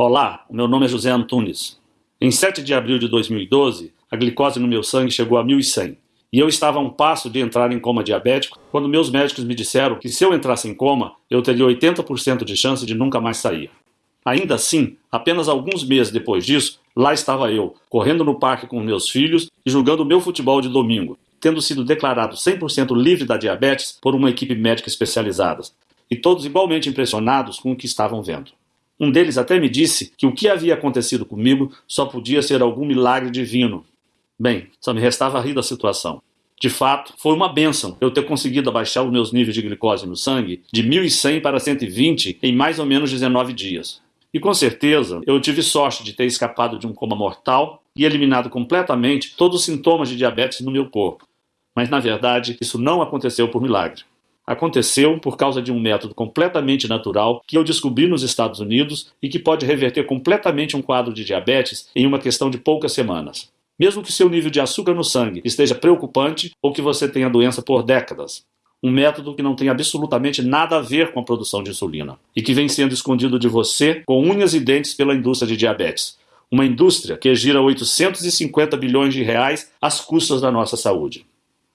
Olá, meu nome é José Antunes. Em 7 de abril de 2012, a glicose no meu sangue chegou a 1100 e eu estava a um passo de entrar em coma diabético quando meus médicos me disseram que se eu entrasse em coma, eu teria 80% de chance de nunca mais sair. Ainda assim, apenas alguns meses depois disso, lá estava eu, correndo no parque com meus filhos e jogando meu futebol de domingo, tendo sido declarado 100% livre da diabetes por uma equipe médica especializada, e todos igualmente impressionados com o que estavam vendo. Um deles até me disse que o que havia acontecido comigo só podia ser algum milagre divino. Bem, só me restava rir da situação. De fato, foi uma benção eu ter conseguido abaixar os meus níveis de glicose no sangue de 1100 para 120 em mais ou menos 19 dias. E com certeza eu tive sorte de ter escapado de um coma mortal e eliminado completamente todos os sintomas de diabetes no meu corpo. Mas na verdade, isso não aconteceu por milagre. Aconteceu por causa de um método completamente natural que eu descobri nos Estados Unidos e que pode reverter completamente um quadro de diabetes em uma questão de poucas semanas. Mesmo que seu nível de açúcar no sangue esteja preocupante ou que você tenha doença por décadas. Um método que não tem absolutamente nada a ver com a produção de insulina e que vem sendo escondido de você com unhas e dentes pela indústria de diabetes. Uma indústria que gira 850 bilhões de reais às custas da nossa saúde.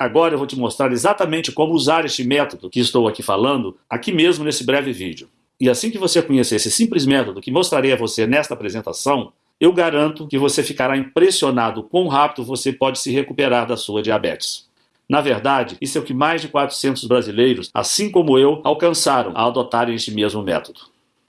Agora eu vou te mostrar exatamente como usar este método que estou aqui falando, aqui mesmo nesse breve vídeo. E assim que você conhecer esse simples método que mostrarei a você nesta apresentação, eu garanto que você ficará impressionado quão rápido você pode se recuperar da sua diabetes. Na verdade, isso é o que mais de 400 brasileiros, assim como eu, alcançaram ao adotarem este mesmo método.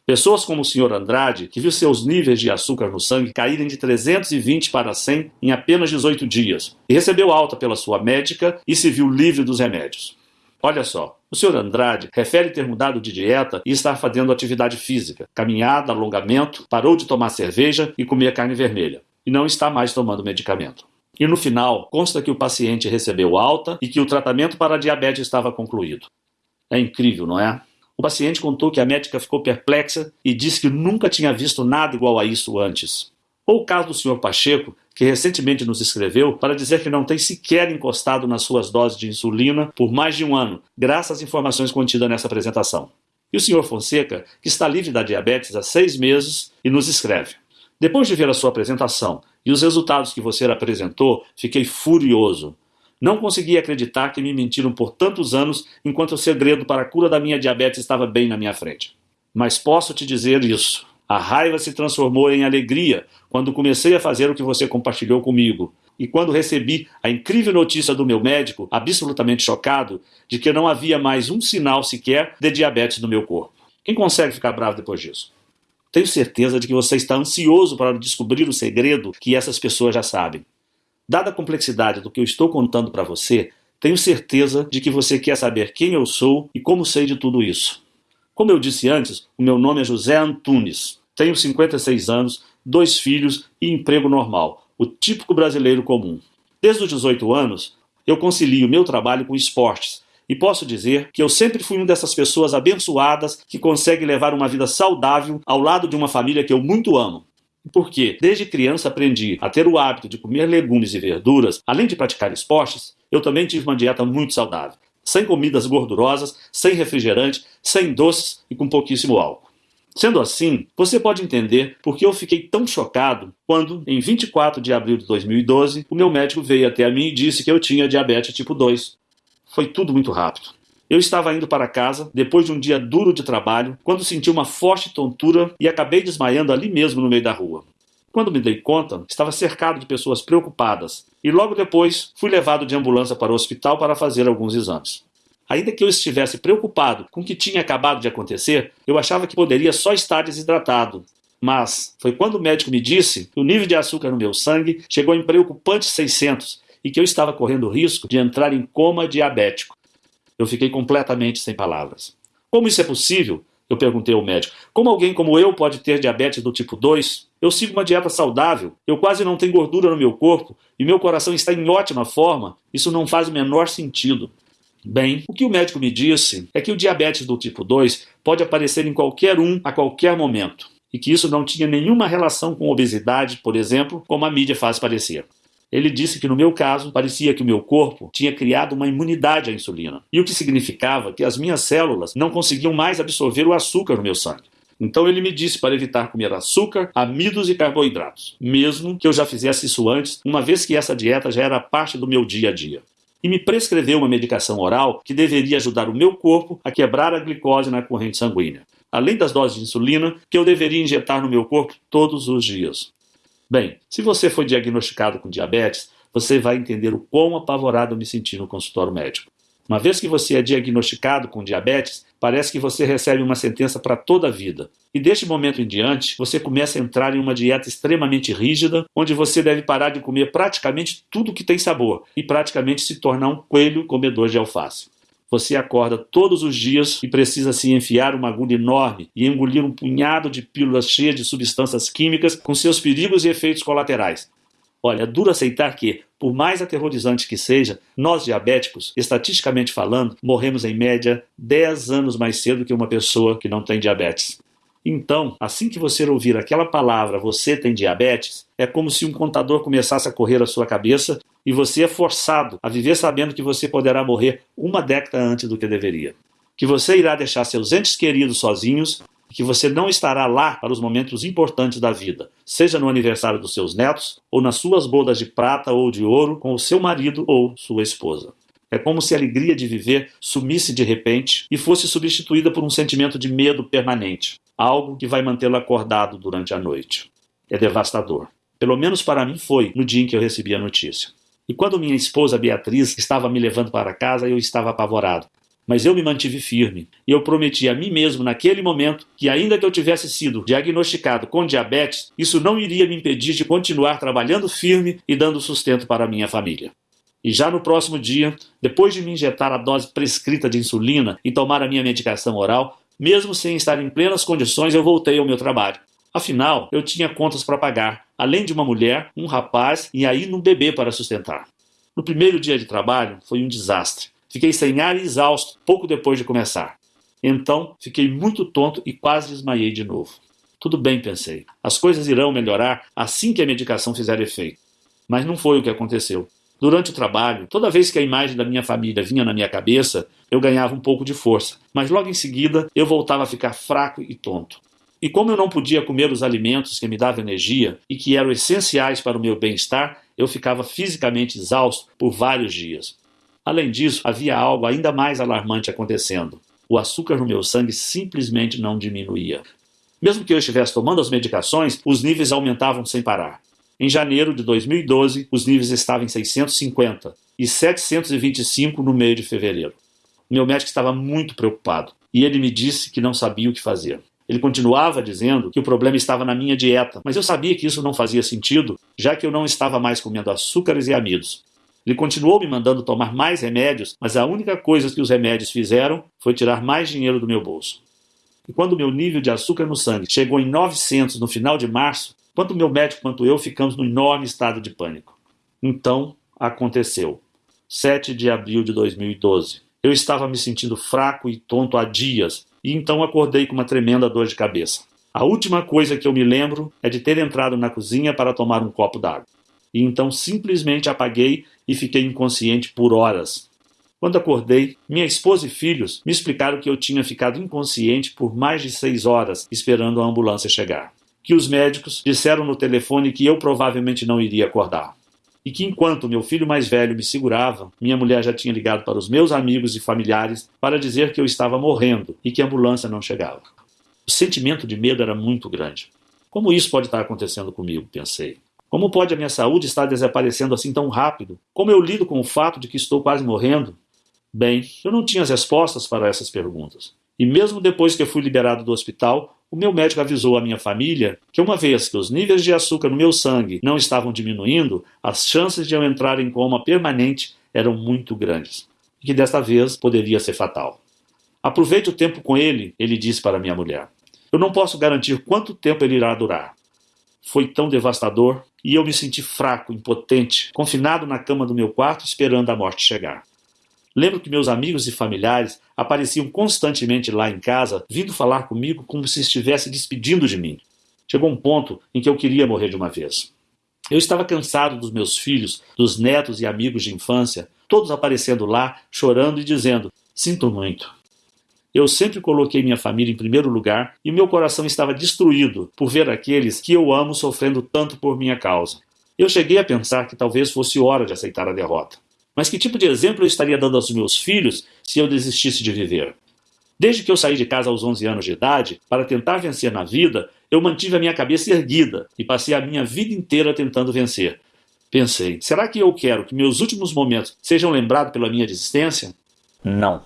Pessoas como o Sr. Andrade, que viu seus níveis de açúcar no sangue caírem de 320 para 100 em apenas 18 dias, e recebeu alta pela sua médica e se viu livre dos remédios. Olha só, o Sr. Andrade refere ter mudado de dieta e estar fazendo atividade física, caminhada, alongamento, parou de tomar cerveja e comer carne vermelha, e não está mais tomando medicamento. E no final, consta que o paciente recebeu alta e que o tratamento para a diabetes estava concluído. É incrível, não é? O paciente contou que a médica ficou perplexa e disse que nunca tinha visto nada igual a isso antes. Ou o caso do Sr. Pacheco, que recentemente nos escreveu para dizer que não tem sequer encostado nas suas doses de insulina por mais de um ano, graças às informações contidas nessa apresentação. E o Sr. Fonseca, que está livre da diabetes há seis meses e nos escreve. Depois de ver a sua apresentação e os resultados que você apresentou, fiquei furioso. Não consegui acreditar que me mentiram por tantos anos enquanto o segredo para a cura da minha diabetes estava bem na minha frente. Mas posso te dizer isso. A raiva se transformou em alegria quando comecei a fazer o que você compartilhou comigo. E quando recebi a incrível notícia do meu médico, absolutamente chocado, de que não havia mais um sinal sequer de diabetes no meu corpo. Quem consegue ficar bravo depois disso? Tenho certeza de que você está ansioso para descobrir o segredo que essas pessoas já sabem. Dada a complexidade do que eu estou contando para você, tenho certeza de que você quer saber quem eu sou e como sei de tudo isso. Como eu disse antes, o meu nome é José Antunes. Tenho 56 anos, dois filhos e emprego normal, o típico brasileiro comum. Desde os 18 anos, eu concilio meu trabalho com esportes e posso dizer que eu sempre fui uma dessas pessoas abençoadas que consegue levar uma vida saudável ao lado de uma família que eu muito amo. Porque desde criança aprendi a ter o hábito de comer legumes e verduras, além de praticar esportes, eu também tive uma dieta muito saudável, sem comidas gordurosas, sem refrigerante, sem doces e com pouquíssimo álcool. Sendo assim, você pode entender por que eu fiquei tão chocado quando, em 24 de abril de 2012, o meu médico veio até mim e disse que eu tinha diabetes tipo 2. Foi tudo muito rápido. Eu estava indo para casa depois de um dia duro de trabalho quando senti uma forte tontura e acabei desmaiando ali mesmo no meio da rua. Quando me dei conta, estava cercado de pessoas preocupadas e logo depois fui levado de ambulância para o hospital para fazer alguns exames. Ainda que eu estivesse preocupado com o que tinha acabado de acontecer, eu achava que poderia só estar desidratado. Mas foi quando o médico me disse que o nível de açúcar no meu sangue chegou em preocupantes 600 e que eu estava correndo risco de entrar em coma diabético. Eu fiquei completamente sem palavras. Como isso é possível? Eu perguntei ao médico. Como alguém como eu pode ter diabetes do tipo 2? Eu sigo uma dieta saudável, eu quase não tenho gordura no meu corpo e meu coração está em ótima forma. Isso não faz o menor sentido. Bem, o que o médico me disse é que o diabetes do tipo 2 pode aparecer em qualquer um a qualquer momento e que isso não tinha nenhuma relação com obesidade, por exemplo, como a mídia faz parecer. Ele disse que no meu caso parecia que o meu corpo tinha criado uma imunidade à insulina, e o que significava que as minhas células não conseguiam mais absorver o açúcar no meu sangue. Então ele me disse para evitar comer açúcar, amidos e carboidratos, mesmo que eu já fizesse isso antes, uma vez que essa dieta já era parte do meu dia a dia. E me prescreveu uma medicação oral que deveria ajudar o meu corpo a quebrar a glicose na corrente sanguínea, além das doses de insulina que eu deveria injetar no meu corpo todos os dias. Bem, se você foi diagnosticado com diabetes, você vai entender o quão apavorado eu me senti no consultório médico. Uma vez que você é diagnosticado com diabetes, parece que você recebe uma sentença para toda a vida. E deste momento em diante, você começa a entrar em uma dieta extremamente rígida, onde você deve parar de comer praticamente tudo que tem sabor e praticamente se tornar um coelho comedor de alface. Você acorda todos os dias e precisa se enfiar uma agulha enorme e engolir um punhado de pílulas cheias de substâncias químicas com seus perigos e efeitos colaterais. Olha, é duro aceitar que, por mais aterrorizante que seja, nós diabéticos, estatisticamente falando, morremos em média 10 anos mais cedo que uma pessoa que não tem diabetes. Então, assim que você ouvir aquela palavra, você tem diabetes, é como se um contador começasse a correr à sua cabeça e você é forçado a viver sabendo que você poderá morrer uma década antes do que deveria. Que você irá deixar seus entes queridos sozinhos que você não estará lá para os momentos importantes da vida, seja no aniversário dos seus netos, ou nas suas bodas de prata ou de ouro com o seu marido ou sua esposa. É como se a alegria de viver sumisse de repente e fosse substituída por um sentimento de medo permanente, algo que vai mantê-lo acordado durante a noite. É devastador. Pelo menos para mim foi no dia em que eu recebi a notícia. E quando minha esposa Beatriz estava me levando para casa, eu estava apavorado. Mas eu me mantive firme e eu prometi a mim mesmo naquele momento que, ainda que eu tivesse sido diagnosticado com diabetes, isso não iria me impedir de continuar trabalhando firme e dando sustento para a minha família. E já no próximo dia, depois de me injetar a dose prescrita de insulina e tomar a minha medicação oral, mesmo sem estar em plenas condições, eu voltei ao meu trabalho. Afinal, eu tinha contas para pagar, além de uma mulher, um rapaz e aí um bebê para sustentar. No primeiro dia de trabalho, foi um desastre. Fiquei sem ar e exausto pouco depois de começar. Então, fiquei muito tonto e quase desmaiei de novo. Tudo bem, pensei. As coisas irão melhorar assim que a medicação fizer efeito. Mas não foi o que aconteceu. Durante o trabalho, toda vez que a imagem da minha família vinha na minha cabeça, eu ganhava um pouco de força, mas logo em seguida eu voltava a ficar fraco e tonto. E como eu não podia comer os alimentos que me davam energia e que eram essenciais para o meu bem-estar, eu ficava fisicamente exausto por vários dias. Além disso, havia algo ainda mais alarmante acontecendo. O açúcar no meu sangue simplesmente não diminuía. Mesmo que eu estivesse tomando as medicações, os níveis aumentavam sem parar. Em janeiro de 2012, os níveis estavam em 650 e 725 no meio de fevereiro. Meu médico estava muito preocupado e ele me disse que não sabia o que fazer. Ele continuava dizendo que o problema estava na minha dieta, mas eu sabia que isso não fazia sentido, já que eu não estava mais comendo açúcares e amidos. Ele continuou me mandando tomar mais remédios, mas a única coisa que os remédios fizeram foi tirar mais dinheiro do meu bolso. E quando meu nível de açúcar no sangue chegou em 900 no final de março, tanto meu médico quanto eu ficamos num enorme estado de pânico. Então, aconteceu. 7 de abril de 2012. Eu estava me sentindo fraco e tonto há dias, e então acordei com uma tremenda dor de cabeça. A última coisa que eu me lembro é de ter entrado na cozinha para tomar um copo d'água. E então simplesmente apaguei e fiquei inconsciente por horas. Quando acordei, minha esposa e filhos me explicaram que eu tinha ficado inconsciente por mais de seis horas esperando a ambulância chegar. Que os médicos disseram no telefone que eu provavelmente não iria acordar. E que enquanto meu filho mais velho me segurava, minha mulher já tinha ligado para os meus amigos e familiares para dizer que eu estava morrendo e que a ambulância não chegava. O sentimento de medo era muito grande. Como isso pode estar acontecendo comigo? Pensei. Como pode a minha saúde estar desaparecendo assim tão rápido? Como eu lido com o fato de que estou quase morrendo? Bem, eu não tinha as respostas para essas perguntas. E mesmo depois que eu fui liberado do hospital, o meu médico avisou a minha família que, uma vez que os níveis de açúcar no meu sangue não estavam diminuindo, as chances de eu entrar em coma permanente eram muito grandes. E que desta vez poderia ser fatal. Aproveite o tempo com ele, ele disse para minha mulher. Eu não posso garantir quanto tempo ele irá durar. Foi tão devastador e eu me senti fraco, impotente, confinado na cama do meu quarto esperando a morte chegar. Lembro que meus amigos e familiares apareciam constantemente lá em casa, vindo falar comigo como se estivesse despedindo de mim. Chegou um ponto em que eu queria morrer de uma vez. Eu estava cansado dos meus filhos, dos netos e amigos de infância, todos aparecendo lá, chorando e dizendo: Sinto muito. Eu sempre coloquei minha família em primeiro lugar e meu coração estava destruído por ver aqueles que eu amo sofrendo tanto por minha causa. Eu cheguei a pensar que talvez fosse hora de aceitar a derrota. Mas que tipo de exemplo eu estaria dando aos meus filhos se eu desistisse de viver? Desde que eu saí de casa aos 11 anos de idade, para tentar vencer na vida, eu mantive a minha cabeça erguida e passei a minha vida inteira tentando vencer. Pensei, será que eu quero que meus últimos momentos sejam lembrados pela minha desistência? Não.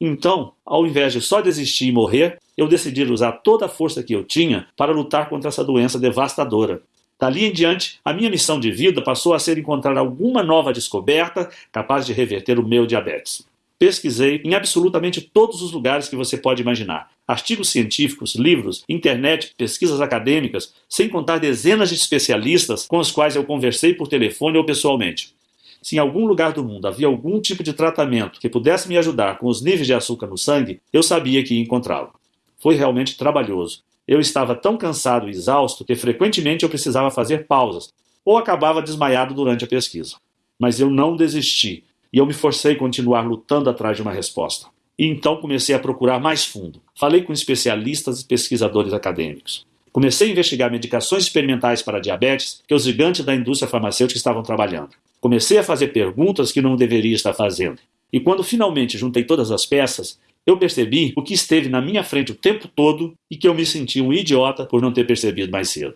Então, ao invés de só desistir e morrer, eu decidi usar toda a força que eu tinha para lutar contra essa doença devastadora. Dali em diante, a minha missão de vida passou a ser encontrar alguma nova descoberta capaz de reverter o meu diabetes. Pesquisei em absolutamente todos os lugares que você pode imaginar. Artigos científicos, livros, internet, pesquisas acadêmicas, sem contar dezenas de especialistas com os quais eu conversei por telefone ou pessoalmente. Se em algum lugar do mundo havia algum tipo de tratamento que pudesse me ajudar com os níveis de açúcar no sangue, eu sabia que ia encontrá-lo. Foi realmente trabalhoso, eu estava tão cansado e exausto que frequentemente eu precisava fazer pausas ou acabava desmaiado durante a pesquisa. Mas eu não desisti e eu me forcei a continuar lutando atrás de uma resposta. E então comecei a procurar mais fundo. Falei com especialistas e pesquisadores acadêmicos. Comecei a investigar medicações experimentais para diabetes que os gigantes da indústria farmacêutica estavam trabalhando. Comecei a fazer perguntas que não deveria estar fazendo. E quando finalmente juntei todas as peças, eu percebi o que esteve na minha frente o tempo todo e que eu me senti um idiota por não ter percebido mais cedo.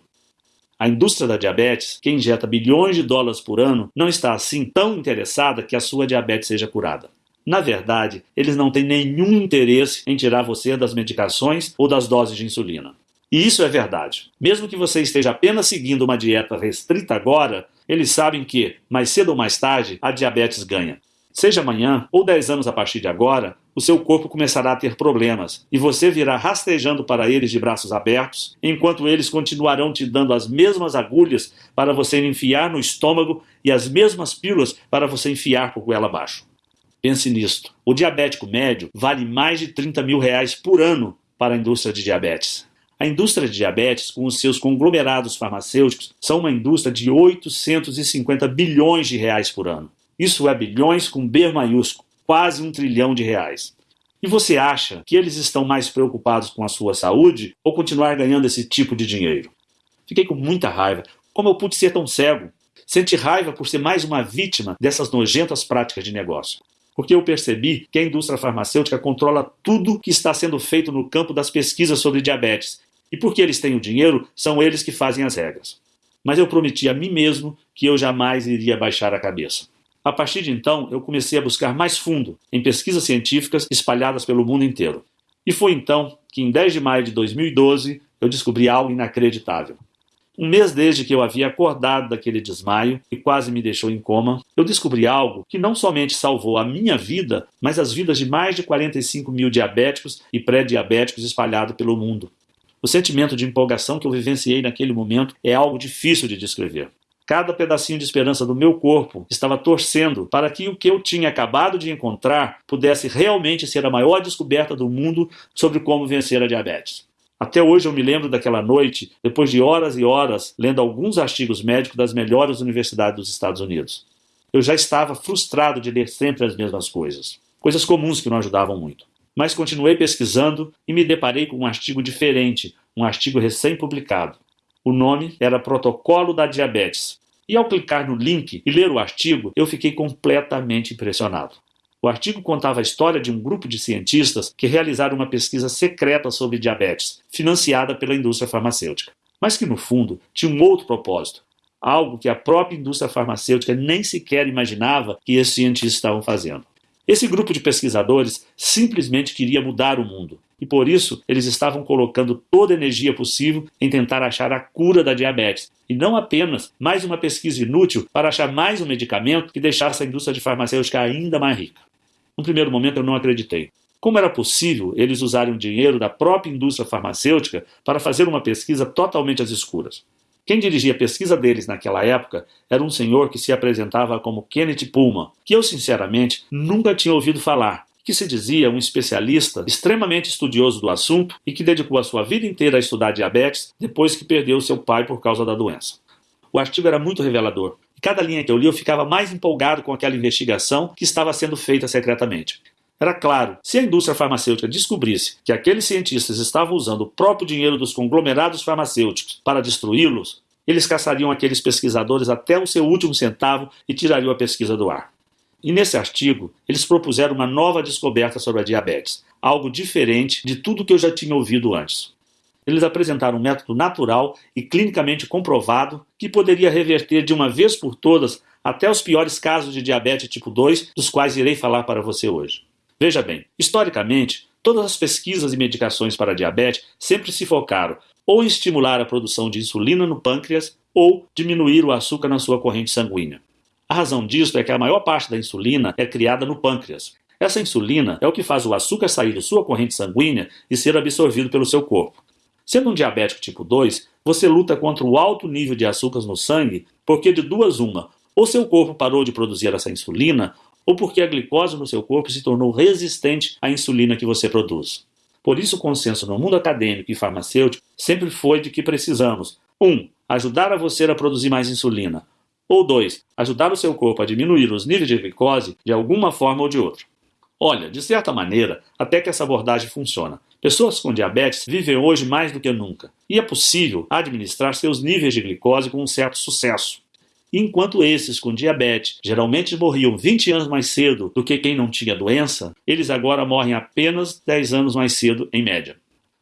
A indústria da diabetes, que injeta bilhões de dólares por ano, não está assim tão interessada que a sua diabetes seja curada. Na verdade, eles não têm nenhum interesse em tirar você das medicações ou das doses de insulina. E isso é verdade. Mesmo que você esteja apenas seguindo uma dieta restrita agora, eles sabem que, mais cedo ou mais tarde, a diabetes ganha. Seja amanhã ou 10 anos a partir de agora, o seu corpo começará a ter problemas e você virá rastejando para eles de braços abertos, enquanto eles continuarão te dando as mesmas agulhas para você enfiar no estômago e as mesmas pílulas para você enfiar por goela abaixo. Pense nisto: o diabético médio vale mais de 30 mil reais por ano para a indústria de diabetes. A indústria de diabetes, com os seus conglomerados farmacêuticos, são uma indústria de 850 bilhões de reais por ano. Isso é bilhões com B maiúsculo, quase um trilhão de reais. E você acha que eles estão mais preocupados com a sua saúde ou continuar ganhando esse tipo de dinheiro? Fiquei com muita raiva. Como eu pude ser tão cego? Senti raiva por ser mais uma vítima dessas nojentas práticas de negócio. Porque eu percebi que a indústria farmacêutica controla tudo que está sendo feito no campo das pesquisas sobre diabetes. E porque eles têm o dinheiro, são eles que fazem as regras. Mas eu prometi a mim mesmo que eu jamais iria baixar a cabeça. A partir de então, eu comecei a buscar mais fundo em pesquisas científicas espalhadas pelo mundo inteiro. E foi então que, em 10 de maio de 2012, eu descobri algo inacreditável. Um mês desde que eu havia acordado daquele desmaio e quase me deixou em coma, eu descobri algo que não somente salvou a minha vida, mas as vidas de mais de 45 mil diabéticos e pré-diabéticos espalhados pelo mundo. O sentimento de empolgação que eu vivenciei naquele momento é algo difícil de descrever. Cada pedacinho de esperança do meu corpo estava torcendo para que o que eu tinha acabado de encontrar pudesse realmente ser a maior descoberta do mundo sobre como vencer a diabetes. Até hoje eu me lembro daquela noite, depois de horas e horas lendo alguns artigos médicos das melhores universidades dos Estados Unidos. Eu já estava frustrado de ler sempre as mesmas coisas, coisas comuns que não ajudavam muito. Mas continuei pesquisando e me deparei com um artigo diferente, um artigo recém-publicado. O nome era Protocolo da Diabetes. E ao clicar no link e ler o artigo, eu fiquei completamente impressionado. O artigo contava a história de um grupo de cientistas que realizaram uma pesquisa secreta sobre diabetes, financiada pela indústria farmacêutica, mas que no fundo tinha um outro propósito, algo que a própria indústria farmacêutica nem sequer imaginava que esses cientistas estavam fazendo. Esse grupo de pesquisadores simplesmente queria mudar o mundo, e por isso eles estavam colocando toda a energia possível em tentar achar a cura da diabetes, e não apenas mais uma pesquisa inútil para achar mais um medicamento que deixasse a indústria de farmacêutica ainda mais rica. No primeiro momento eu não acreditei. Como era possível eles usarem o dinheiro da própria indústria farmacêutica para fazer uma pesquisa totalmente às escuras? Quem dirigia a pesquisa deles naquela época era um senhor que se apresentava como Kenneth Pullman, que eu sinceramente nunca tinha ouvido falar, que se dizia um especialista extremamente estudioso do assunto e que dedicou a sua vida inteira a estudar diabetes depois que perdeu seu pai por causa da doença. O artigo era muito revelador. E cada linha que eu li eu ficava mais empolgado com aquela investigação que estava sendo feita secretamente. Era claro, se a indústria farmacêutica descobrisse que aqueles cientistas estavam usando o próprio dinheiro dos conglomerados farmacêuticos para destruí-los, eles caçariam aqueles pesquisadores até o seu último centavo e tirariam a pesquisa do ar. E nesse artigo, eles propuseram uma nova descoberta sobre a diabetes, algo diferente de tudo que eu já tinha ouvido antes. Eles apresentaram um método natural e clinicamente comprovado que poderia reverter de uma vez por todas até os piores casos de diabetes tipo 2, dos quais irei falar para você hoje. Veja bem, historicamente, todas as pesquisas e medicações para diabetes sempre se focaram ou em estimular a produção de insulina no pâncreas ou diminuir o açúcar na sua corrente sanguínea. A razão disso é que a maior parte da insulina é criada no pâncreas. Essa insulina é o que faz o açúcar sair de sua corrente sanguínea e ser absorvido pelo seu corpo. Sendo um diabético tipo 2, você luta contra o alto nível de açúcares no sangue porque de duas uma, ou seu corpo parou de produzir essa insulina, ou porque a glicose no seu corpo se tornou resistente à insulina que você produz. Por isso, o consenso no mundo acadêmico e farmacêutico sempre foi de que precisamos 1. Um, ajudar a você a produzir mais insulina. Ou 2. Ajudar o seu corpo a diminuir os níveis de glicose de alguma forma ou de outra. Olha, de certa maneira, até que essa abordagem funciona. Pessoas com diabetes vivem hoje mais do que nunca, e é possível administrar seus níveis de glicose com um certo sucesso. Enquanto esses com diabetes geralmente morriam 20 anos mais cedo do que quem não tinha doença, eles agora morrem apenas 10 anos mais cedo, em média.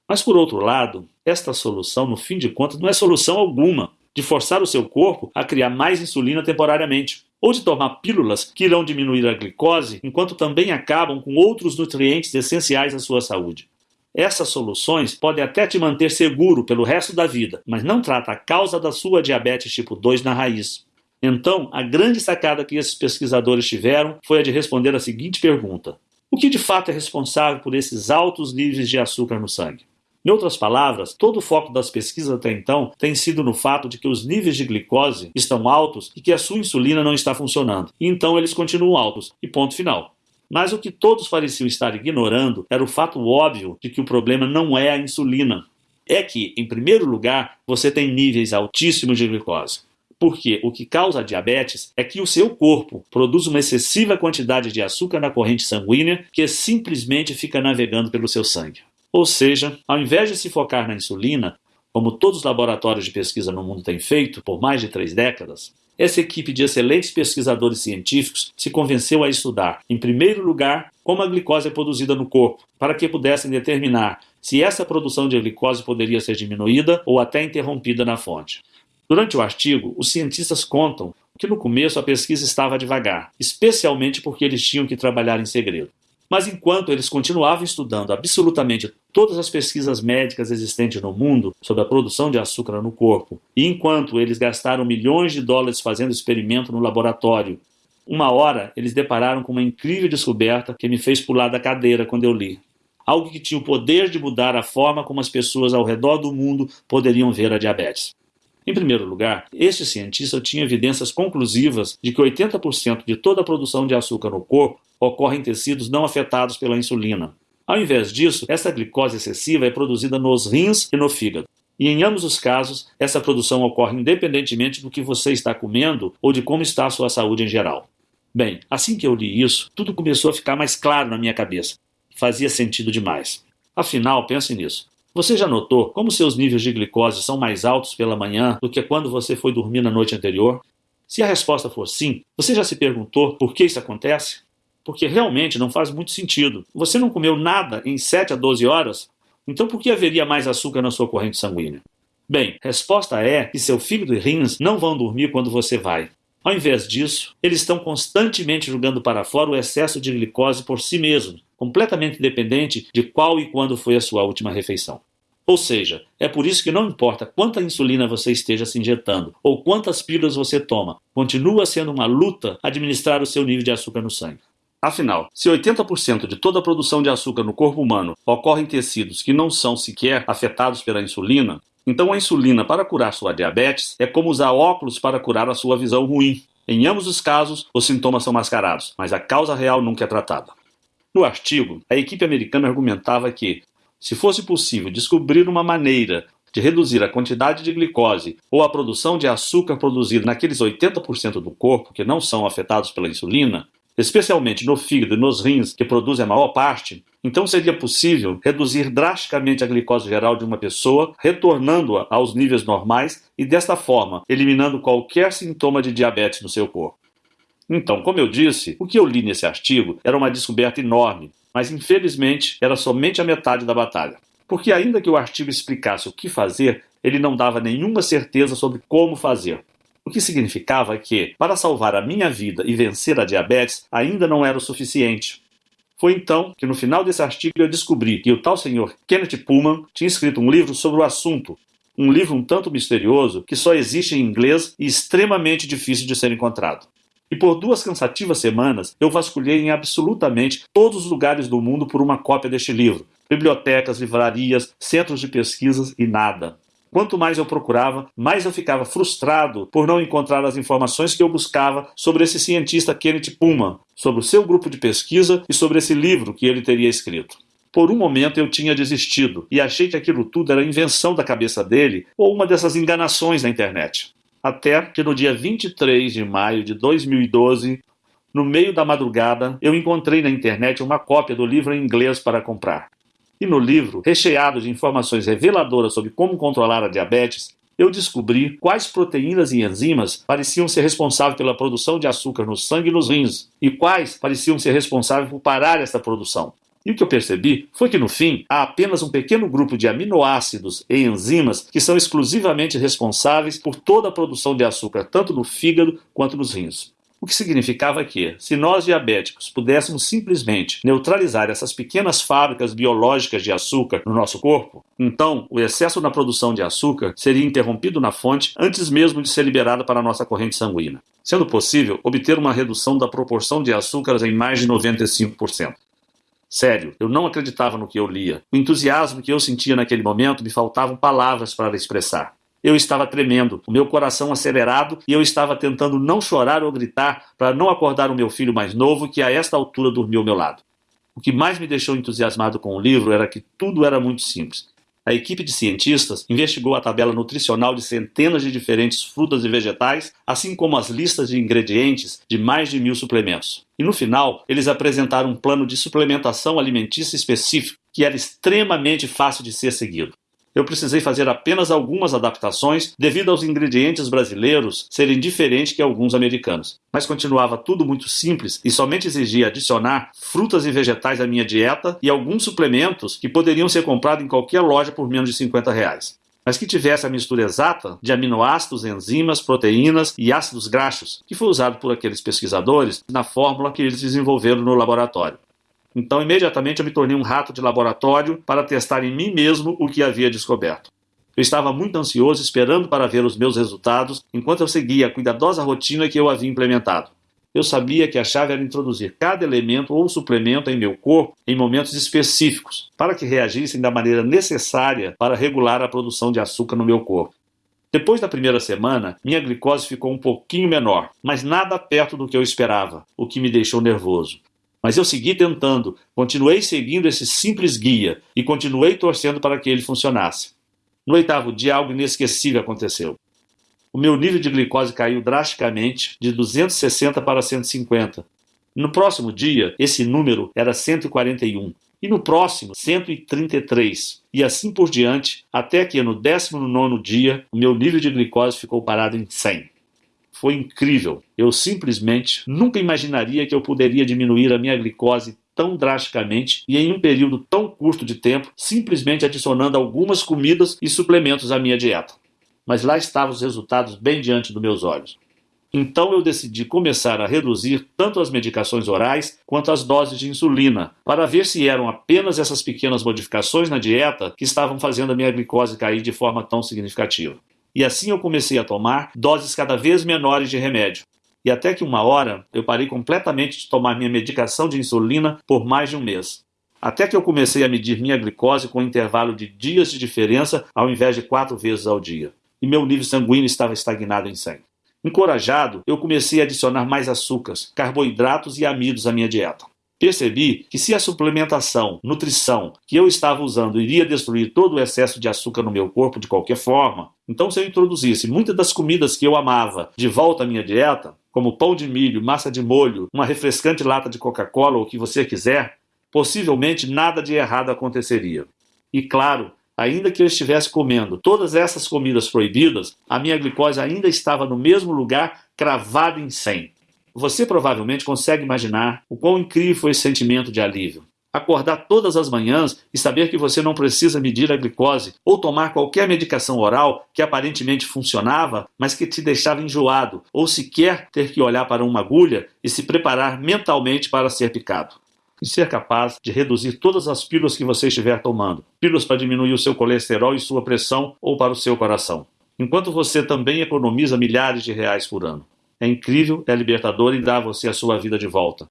Mas por outro lado, esta solução, no fim de contas, não é solução alguma de forçar o seu corpo a criar mais insulina temporariamente, ou de tomar pílulas que irão diminuir a glicose enquanto também acabam com outros nutrientes essenciais à sua saúde. Essas soluções podem até te manter seguro pelo resto da vida, mas não trata a causa da sua diabetes tipo 2 na raiz. Então, a grande sacada que esses pesquisadores tiveram foi a de responder a seguinte pergunta: O que de fato é responsável por esses altos níveis de açúcar no sangue? Em outras palavras, todo o foco das pesquisas até então tem sido no fato de que os níveis de glicose estão altos e que a sua insulina não está funcionando. E então eles continuam altos. E ponto final. Mas o que todos pareciam estar ignorando era o fato óbvio de que o problema não é a insulina. É que, em primeiro lugar, você tem níveis altíssimos de glicose. Porque o que causa diabetes é que o seu corpo produz uma excessiva quantidade de açúcar na corrente sanguínea que simplesmente fica navegando pelo seu sangue. Ou seja, ao invés de se focar na insulina, como todos os laboratórios de pesquisa no mundo têm feito por mais de três décadas, essa equipe de excelentes pesquisadores científicos se convenceu a estudar, em primeiro lugar, como a glicose é produzida no corpo, para que pudessem determinar se essa produção de glicose poderia ser diminuída ou até interrompida na fonte. Durante o artigo, os cientistas contam que no começo a pesquisa estava devagar, especialmente porque eles tinham que trabalhar em segredo. Mas enquanto eles continuavam estudando absolutamente todas as pesquisas médicas existentes no mundo sobre a produção de açúcar no corpo, e enquanto eles gastaram milhões de dólares fazendo experimento no laboratório, uma hora eles depararam com uma incrível descoberta que me fez pular da cadeira quando eu li. Algo que tinha o poder de mudar a forma como as pessoas ao redor do mundo poderiam ver a diabetes. Em primeiro lugar, este cientista tinha evidências conclusivas de que 80% de toda a produção de açúcar no corpo ocorre em tecidos não afetados pela insulina. Ao invés disso, essa glicose excessiva é produzida nos rins e no fígado. E em ambos os casos, essa produção ocorre independentemente do que você está comendo ou de como está a sua saúde em geral. Bem, assim que eu li isso, tudo começou a ficar mais claro na minha cabeça. Fazia sentido demais. Afinal, pense nisso. Você já notou como seus níveis de glicose são mais altos pela manhã do que quando você foi dormir na noite anterior? Se a resposta for sim, você já se perguntou por que isso acontece? Porque realmente não faz muito sentido. Você não comeu nada em 7 a 12 horas? Então por que haveria mais açúcar na sua corrente sanguínea? Bem, resposta é que seu fígado e rins não vão dormir quando você vai. Ao invés disso, eles estão constantemente jogando para fora o excesso de glicose por si mesmos, completamente dependente de qual e quando foi a sua última refeição. Ou seja, é por isso que não importa quanta insulina você esteja se injetando ou quantas pílulas você toma, continua sendo uma luta administrar o seu nível de açúcar no sangue. Afinal, se 80% de toda a produção de açúcar no corpo humano ocorre em tecidos que não são sequer afetados pela insulina, então a insulina para curar sua diabetes é como usar óculos para curar a sua visão ruim. Em ambos os casos, os sintomas são mascarados, mas a causa real nunca é tratada. No artigo, a equipe americana argumentava que, se fosse possível descobrir uma maneira de reduzir a quantidade de glicose ou a produção de açúcar produzida naqueles 80% do corpo que não são afetados pela insulina, especialmente no fígado e nos rins, que produzem a maior parte, então seria possível reduzir drasticamente a glicose geral de uma pessoa, retornando-a aos níveis normais e, desta forma, eliminando qualquer sintoma de diabetes no seu corpo. Então, como eu disse, o que eu li nesse artigo era uma descoberta enorme, mas infelizmente era somente a metade da batalha. Porque, ainda que o artigo explicasse o que fazer, ele não dava nenhuma certeza sobre como fazer. O que significava que, para salvar a minha vida e vencer a diabetes, ainda não era o suficiente. Foi então que, no final desse artigo, eu descobri que o tal senhor Kenneth Pullman tinha escrito um livro sobre o assunto. Um livro um tanto misterioso que só existe em inglês e extremamente difícil de ser encontrado. E por duas cansativas semanas eu vasculhei em absolutamente todos os lugares do mundo por uma cópia deste livro: bibliotecas, livrarias, centros de pesquisas e nada. Quanto mais eu procurava, mais eu ficava frustrado por não encontrar as informações que eu buscava sobre esse cientista Kenneth Pullman, sobre o seu grupo de pesquisa e sobre esse livro que ele teria escrito. Por um momento eu tinha desistido e achei que aquilo tudo era invenção da cabeça dele ou uma dessas enganações na internet. Até que no dia 23 de maio de 2012, no meio da madrugada, eu encontrei na internet uma cópia do livro em inglês para comprar. E no livro, recheado de informações reveladoras sobre como controlar a diabetes, eu descobri quais proteínas e enzimas pareciam ser responsáveis pela produção de açúcar no sangue e nos rins, e quais pareciam ser responsáveis por parar essa produção. E o que eu percebi foi que, no fim, há apenas um pequeno grupo de aminoácidos e enzimas que são exclusivamente responsáveis por toda a produção de açúcar, tanto no fígado quanto nos rins. O que significava que, se nós diabéticos pudéssemos simplesmente neutralizar essas pequenas fábricas biológicas de açúcar no nosso corpo, então o excesso na produção de açúcar seria interrompido na fonte antes mesmo de ser liberado para a nossa corrente sanguínea, sendo possível obter uma redução da proporção de açúcares em mais de 95%. Sério, eu não acreditava no que eu lia. O entusiasmo que eu sentia naquele momento me faltavam palavras para expressar. Eu estava tremendo, o meu coração acelerado e eu estava tentando não chorar ou gritar para não acordar o meu filho mais novo que a esta altura dormiu ao meu lado. O que mais me deixou entusiasmado com o livro era que tudo era muito simples. A equipe de cientistas investigou a tabela nutricional de centenas de diferentes frutas e vegetais, assim como as listas de ingredientes de mais de mil suplementos. E no final, eles apresentaram um plano de suplementação alimentícia específico que era extremamente fácil de ser seguido eu precisei fazer apenas algumas adaptações devido aos ingredientes brasileiros serem diferentes que alguns americanos. Mas continuava tudo muito simples e somente exigia adicionar frutas e vegetais à minha dieta e alguns suplementos que poderiam ser comprados em qualquer loja por menos de 50 reais mas que tivesse a mistura exata de aminoácidos, enzimas, proteínas e ácidos graxos, que foi usado por aqueles pesquisadores na fórmula que eles desenvolveram no laboratório. Então, imediatamente eu me tornei um rato de laboratório para testar em mim mesmo o que havia descoberto. Eu estava muito ansioso, esperando para ver os meus resultados, enquanto eu seguia a cuidadosa rotina que eu havia implementado. Eu sabia que a chave era introduzir cada elemento ou suplemento em meu corpo em momentos específicos, para que reagissem da maneira necessária para regular a produção de açúcar no meu corpo. Depois da primeira semana, minha glicose ficou um pouquinho menor, mas nada perto do que eu esperava, o que me deixou nervoso. Mas eu segui tentando, continuei seguindo esse simples guia e continuei torcendo para que ele funcionasse. No oitavo dia, algo inesquecível aconteceu. O meu nível de glicose caiu drasticamente de 260 para 150. No próximo dia, esse número era 141. E no próximo, 133. E assim por diante, até que no 19 dia, o meu nível de glicose ficou parado em 100 foi incrível. Eu simplesmente nunca imaginaria que eu poderia diminuir a minha glicose tão drasticamente e em um período tão curto de tempo, simplesmente adicionando algumas comidas e suplementos à minha dieta. Mas lá estavam os resultados bem diante dos meus olhos. Então eu decidi começar a reduzir tanto as medicações orais quanto as doses de insulina, para ver se eram apenas essas pequenas modificações na dieta que estavam fazendo a minha glicose cair de forma tão significativa. E assim eu comecei a tomar doses cada vez menores de remédio. E até que uma hora eu parei completamente de tomar minha medicação de insulina por mais de um mês. Até que eu comecei a medir minha glicose com um intervalo de dias de diferença ao invés de quatro vezes ao dia. E meu nível sanguíneo estava estagnado em 100. Encorajado, eu comecei a adicionar mais açúcares, carboidratos e amidos à minha dieta. Percebi que se a suplementação, nutrição que eu estava usando iria destruir todo o excesso de açúcar no meu corpo de qualquer forma, então se eu introduzisse muitas das comidas que eu amava de volta à minha dieta, como pão de milho, massa de molho, uma refrescante lata de Coca-Cola ou o que você quiser, possivelmente nada de errado aconteceria. E claro, ainda que eu estivesse comendo todas essas comidas proibidas, a minha glicose ainda estava no mesmo lugar, cravada em 100. Você provavelmente consegue imaginar o quão incrível foi esse sentimento de alívio. Acordar todas as manhãs e saber que você não precisa medir a glicose ou tomar qualquer medicação oral que aparentemente funcionava, mas que te deixava enjoado, ou sequer ter que olhar para uma agulha e se preparar mentalmente para ser picado e ser capaz de reduzir todas as pílulas que você estiver tomando. Pílulas para diminuir o seu colesterol e sua pressão ou para o seu coração. Enquanto você também economiza milhares de reais por ano. É incrível, é libertador e dá a você a sua vida de volta.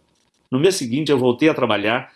No mês seguinte, eu voltei a trabalhar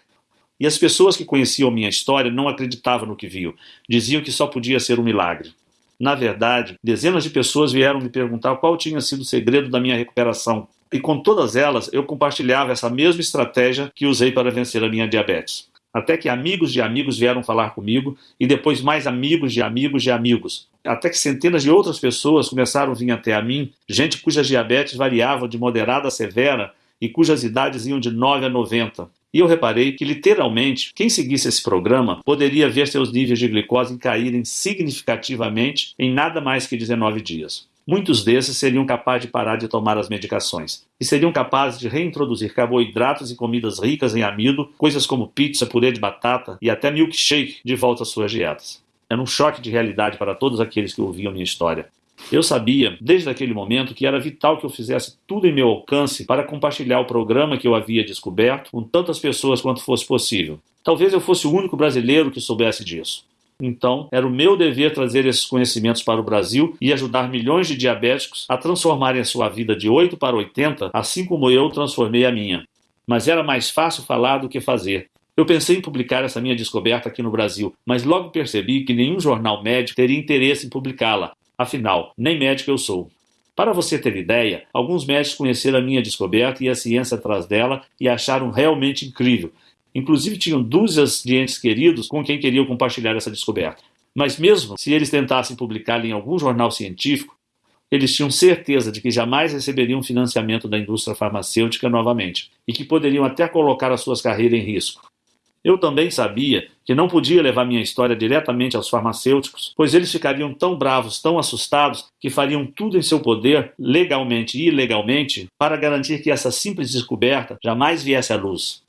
e as pessoas que conheciam minha história não acreditavam no que viam. Diziam que só podia ser um milagre. Na verdade, dezenas de pessoas vieram me perguntar qual tinha sido o segredo da minha recuperação. E com todas elas, eu compartilhava essa mesma estratégia que usei para vencer a minha diabetes. Até que amigos de amigos vieram falar comigo, e depois mais amigos de amigos de amigos. Até que centenas de outras pessoas começaram a vir até a mim, gente cujas diabetes variavam de moderada a severa e cujas idades iam de 9 a 90. E eu reparei que, literalmente, quem seguisse esse programa poderia ver seus níveis de glicose caírem significativamente em nada mais que 19 dias. Muitos desses seriam capazes de parar de tomar as medicações e seriam capazes de reintroduzir carboidratos e comidas ricas em amido, coisas como pizza, purê de batata e até milkshake de volta às suas dietas. Era um choque de realidade para todos aqueles que ouviam minha história. Eu sabia, desde aquele momento, que era vital que eu fizesse tudo em meu alcance para compartilhar o programa que eu havia descoberto com tantas pessoas quanto fosse possível. Talvez eu fosse o único brasileiro que soubesse disso. Então, era o meu dever trazer esses conhecimentos para o Brasil e ajudar milhões de diabéticos a transformarem a sua vida de 8 para 80, assim como eu transformei a minha. Mas era mais fácil falar do que fazer. Eu pensei em publicar essa minha descoberta aqui no Brasil, mas logo percebi que nenhum jornal médico teria interesse em publicá-la. Afinal, nem médico eu sou. Para você ter ideia, alguns médicos conheceram a minha descoberta e a ciência atrás dela e acharam realmente incrível, Inclusive tinham dúzias de entes queridos com quem queriam compartilhar essa descoberta. Mas mesmo se eles tentassem publicá-la em algum jornal científico, eles tinham certeza de que jamais receberiam financiamento da indústria farmacêutica novamente e que poderiam até colocar as suas carreiras em risco. Eu também sabia que não podia levar minha história diretamente aos farmacêuticos, pois eles ficariam tão bravos, tão assustados, que fariam tudo em seu poder, legalmente e ilegalmente, para garantir que essa simples descoberta jamais viesse à luz.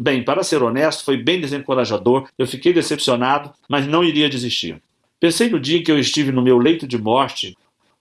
Bem, para ser honesto, foi bem desencorajador, eu fiquei decepcionado, mas não iria desistir. Pensei no dia em que eu estive no meu leito de morte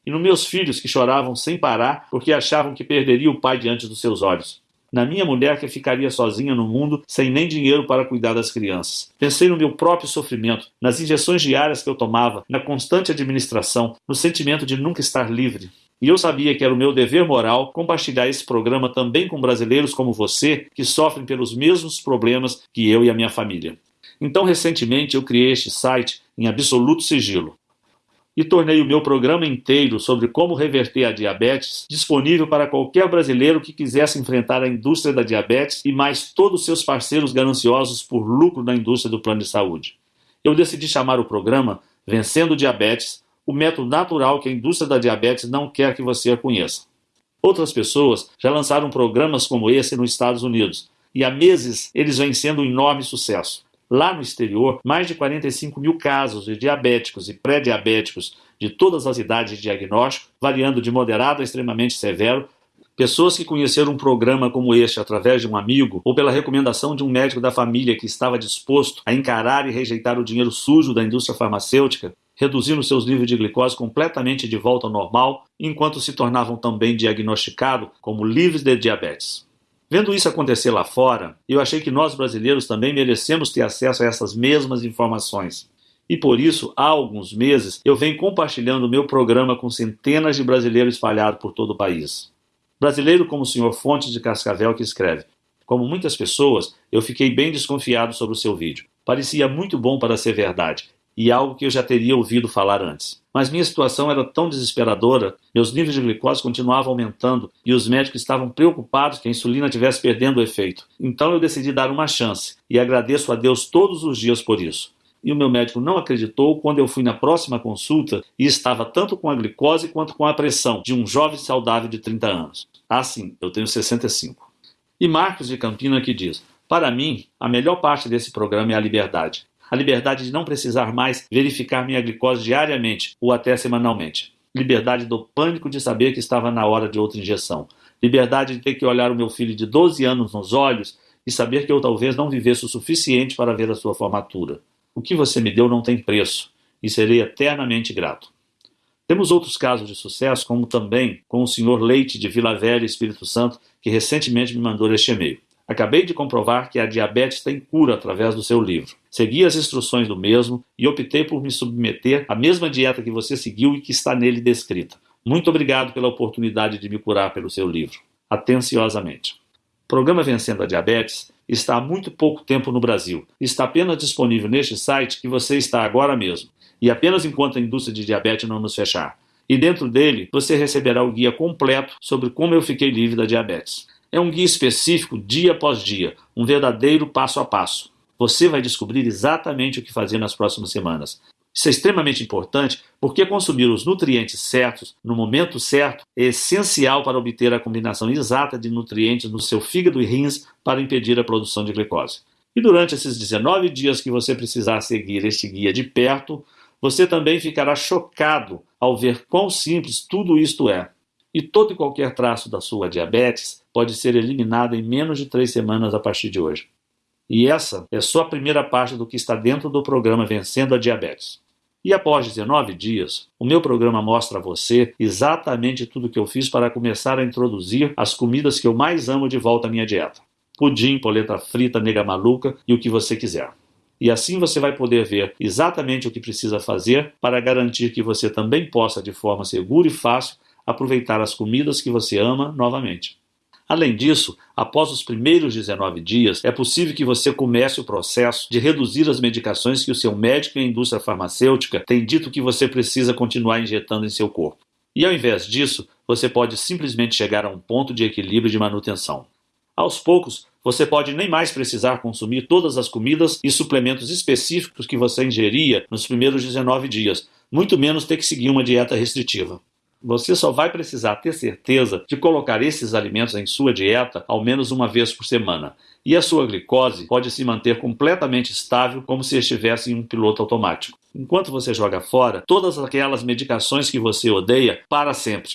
e nos meus filhos que choravam sem parar porque achavam que perderia o pai diante dos seus olhos. Na minha mulher que ficaria sozinha no mundo sem nem dinheiro para cuidar das crianças. Pensei no meu próprio sofrimento, nas injeções diárias que eu tomava, na constante administração, no sentimento de nunca estar livre. E eu sabia que era o meu dever moral compartilhar esse programa também com brasileiros como você, que sofrem pelos mesmos problemas que eu e a minha família. Então, recentemente, eu criei este site em absoluto sigilo e tornei o meu programa inteiro sobre como reverter a diabetes disponível para qualquer brasileiro que quisesse enfrentar a indústria da diabetes e mais todos seus parceiros gananciosos por lucro na indústria do plano de saúde. Eu decidi chamar o programa Vencendo Diabetes o método natural que a indústria da diabetes não quer que você conheça. Outras pessoas já lançaram programas como esse nos Estados Unidos, e há meses eles vêm sendo um enorme sucesso. Lá no exterior, mais de 45 mil casos de diabéticos e pré-diabéticos de todas as idades de diagnóstico, variando de moderado a extremamente severo, Pessoas que conheceram um programa como este através de um amigo ou pela recomendação de um médico da família que estava disposto a encarar e rejeitar o dinheiro sujo da indústria farmacêutica reduzindo seus níveis de glicose completamente de volta ao normal, enquanto se tornavam também diagnosticados como livres de diabetes. Vendo isso acontecer lá fora, eu achei que nós brasileiros também merecemos ter acesso a essas mesmas informações. E por isso, há alguns meses, eu venho compartilhando o meu programa com centenas de brasileiros espalhados por todo o país. Brasileiro como o senhor Fontes de Cascavel que escreve: Como muitas pessoas, eu fiquei bem desconfiado sobre o seu vídeo. Parecia muito bom para ser verdade, e algo que eu já teria ouvido falar antes. Mas minha situação era tão desesperadora, meus níveis de glicose continuavam aumentando e os médicos estavam preocupados que a insulina estivesse perdendo o efeito. Então eu decidi dar uma chance e agradeço a Deus todos os dias por isso. E o meu médico não acreditou quando eu fui na próxima consulta e estava tanto com a glicose quanto com a pressão de um jovem saudável de 30 anos. Ah, sim, eu tenho 65. E Marcos de Campina que diz: Para mim, a melhor parte desse programa é a liberdade. A liberdade de não precisar mais verificar minha glicose diariamente ou até semanalmente. Liberdade do pânico de saber que estava na hora de outra injeção. Liberdade de ter que olhar o meu filho de 12 anos nos olhos e saber que eu talvez não vivesse o suficiente para ver a sua formatura. O que você me deu não tem preço e serei eternamente grato. Temos outros casos de sucesso, como também com o senhor Leite de Vila Velha, Espírito Santo, que recentemente me mandou este e-mail. Acabei de comprovar que a diabetes tem cura através do seu livro. Segui as instruções do mesmo e optei por me submeter à mesma dieta que você seguiu e que está nele descrita. Muito obrigado pela oportunidade de me curar pelo seu livro. Atenciosamente. O programa Vencendo a Diabetes está há muito pouco tempo no Brasil. Está apenas disponível neste site que você está agora mesmo e apenas enquanto a indústria de diabetes não nos fechar. E dentro dele você receberá o guia completo sobre como eu fiquei livre da diabetes. É um guia específico dia após dia, um verdadeiro passo a passo. Você vai descobrir exatamente o que fazer nas próximas semanas. Isso é extremamente importante porque consumir os nutrientes certos no momento certo é essencial para obter a combinação exata de nutrientes no seu fígado e rins para impedir a produção de glicose. E durante esses 19 dias que você precisar seguir este guia de perto, você também ficará chocado ao ver quão simples tudo isto é. E todo e qualquer traço da sua diabetes pode ser eliminado em menos de três semanas a partir de hoje. E essa é só a primeira parte do que está dentro do programa Vencendo a Diabetes. E após 19 dias, o meu programa mostra a você exatamente tudo o que eu fiz para começar a introduzir as comidas que eu mais amo de volta à minha dieta: pudim, polenta frita, nega maluca e o que você quiser. E assim você vai poder ver exatamente o que precisa fazer para garantir que você também possa, de forma segura e fácil, aproveitar as comidas que você ama novamente. Além disso, após os primeiros 19 dias, é possível que você comece o processo de reduzir as medicações que o seu médico e a indústria farmacêutica têm dito que você precisa continuar injetando em seu corpo. E ao invés disso, você pode simplesmente chegar a um ponto de equilíbrio de manutenção. Aos poucos, você pode nem mais precisar consumir todas as comidas e suplementos específicos que você ingeria nos primeiros 19 dias, muito menos ter que seguir uma dieta restritiva. Você só vai precisar ter certeza de colocar esses alimentos em sua dieta ao menos uma vez por semana. E a sua glicose pode se manter completamente estável, como se estivesse em um piloto automático. Enquanto você joga fora todas aquelas medicações que você odeia para sempre.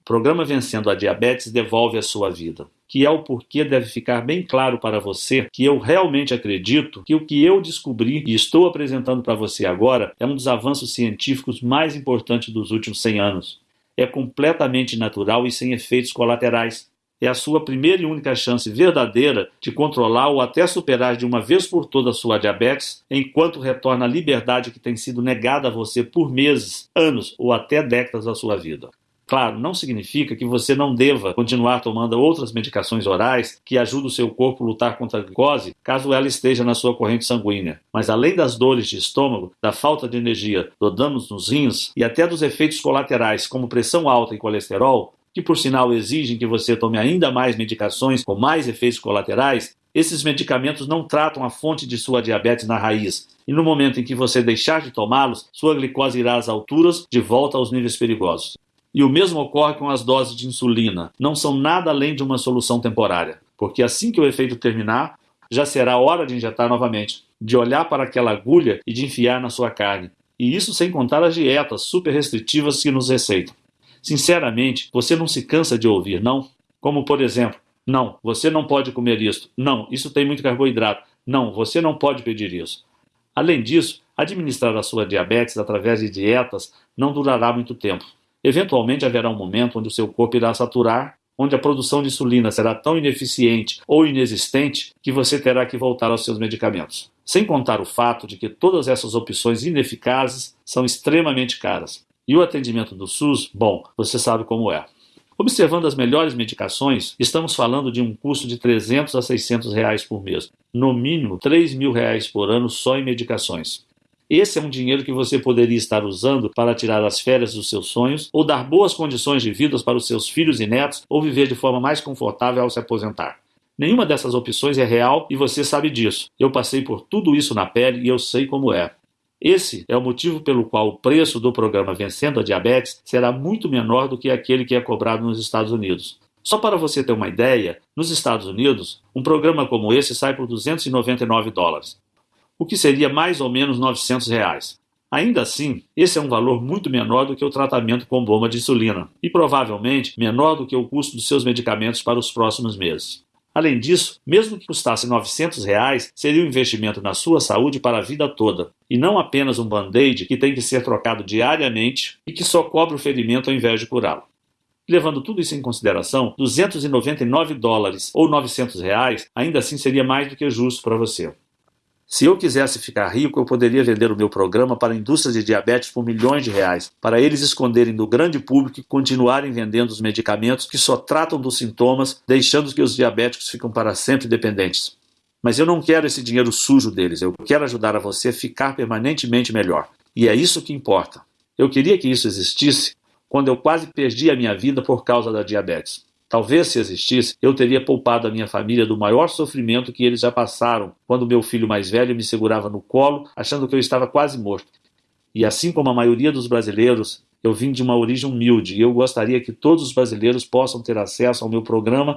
O programa Vencendo a Diabetes devolve a sua vida que é o porquê deve ficar bem claro para você que eu realmente acredito que o que eu descobri e estou apresentando para você agora é um dos avanços científicos mais importantes dos últimos 100 anos. É completamente natural e sem efeitos colaterais. É a sua primeira e única chance verdadeira de controlar ou até superar de uma vez por todas sua diabetes, enquanto retorna a liberdade que tem sido negada a você por meses, anos ou até décadas da sua vida. Claro, não significa que você não deva continuar tomando outras medicações orais que ajudam o seu corpo a lutar contra a glicose, caso ela esteja na sua corrente sanguínea. Mas além das dores de estômago, da falta de energia, do danos nos rins e até dos efeitos colaterais, como pressão alta e colesterol, que por sinal exigem que você tome ainda mais medicações com mais efeitos colaterais, esses medicamentos não tratam a fonte de sua diabetes na raiz, e no momento em que você deixar de tomá-los, sua glicose irá às alturas, de volta aos níveis perigosos. E o mesmo ocorre com as doses de insulina. Não são nada além de uma solução temporária, porque assim que o efeito terminar, já será hora de injetar novamente, de olhar para aquela agulha e de enfiar na sua carne. E isso sem contar as dietas super restritivas que nos receitam. Sinceramente, você não se cansa de ouvir, não? Como por exemplo, não, você não pode comer isso. Não, isso tem muito carboidrato. Não, você não pode pedir isso. Além disso, administrar a sua diabetes através de dietas não durará muito tempo. Eventualmente haverá um momento onde o seu corpo irá saturar, onde a produção de insulina será tão ineficiente ou inexistente que você terá que voltar aos seus medicamentos. Sem contar o fato de que todas essas opções ineficazes são extremamente caras. E o atendimento do SUS, bom, você sabe como é. Observando as melhores medicações, estamos falando de um custo de 300 a 600 reais por mês, no mínimo 3 mil reais por ano só em medicações. Esse é um dinheiro que você poderia estar usando para tirar as férias dos seus sonhos, ou dar boas condições de vida para os seus filhos e netos, ou viver de forma mais confortável ao se aposentar. Nenhuma dessas opções é real e você sabe disso. Eu passei por tudo isso na pele e eu sei como é. Esse é o motivo pelo qual o preço do programa Vencendo a Diabetes será muito menor do que aquele que é cobrado nos Estados Unidos. Só para você ter uma ideia, nos Estados Unidos, um programa como esse sai por 299 dólares, o que seria mais ou menos 900 reais. Ainda assim, esse é um valor muito menor do que o tratamento com bomba de insulina e provavelmente menor do que o custo dos seus medicamentos para os próximos meses. Além disso, mesmo que custasse 900 reais, seria um investimento na sua saúde para a vida toda, e não apenas um band-aid que tem que ser trocado diariamente e que só cobre o ferimento ao invés de curá-lo. Levando tudo isso em consideração, 299 dólares ou 900 reais ainda assim seria mais do que justo para você. Se eu quisesse ficar rico, eu poderia vender o meu programa para a indústria de diabetes por milhões de reais, para eles esconderem do grande público e continuarem vendendo os medicamentos que só tratam dos sintomas, deixando que os diabéticos ficam para sempre dependentes. Mas eu não quero esse dinheiro sujo deles, eu quero ajudar a você a ficar permanentemente melhor. E é isso que importa. Eu queria que isso existisse quando eu quase perdi a minha vida por causa da diabetes. Talvez se existisse, eu teria poupado a minha família do maior sofrimento que eles já passaram quando meu filho mais velho me segurava no colo, achando que eu estava quase morto. E assim como a maioria dos brasileiros, eu vim de uma origem humilde e eu gostaria que todos os brasileiros possam ter acesso ao meu programa